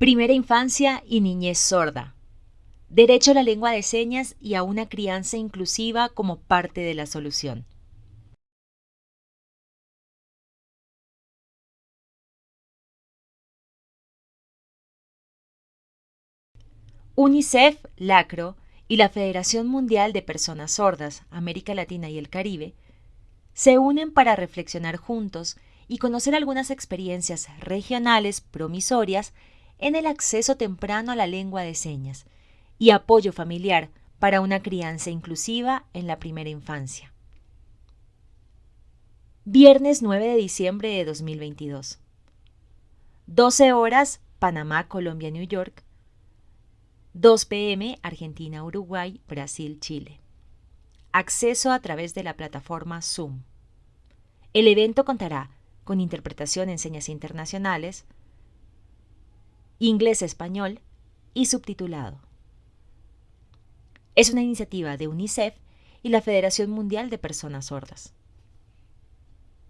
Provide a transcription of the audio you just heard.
Primera infancia y niñez sorda. Derecho a la lengua de señas y a una crianza inclusiva como parte de la solución. UNICEF, LACRO y la Federación Mundial de Personas Sordas, América Latina y el Caribe, se unen para reflexionar juntos y conocer algunas experiencias regionales promisorias en el acceso temprano a la lengua de señas y apoyo familiar para una crianza inclusiva en la primera infancia. Viernes 9 de diciembre de 2022. 12 horas, Panamá, Colombia, New York. 2 pm, Argentina, Uruguay, Brasil, Chile. Acceso a través de la plataforma Zoom. El evento contará con interpretación en señas internacionales, inglés-español y subtitulado. Es una iniciativa de UNICEF y la Federación Mundial de Personas Sordas.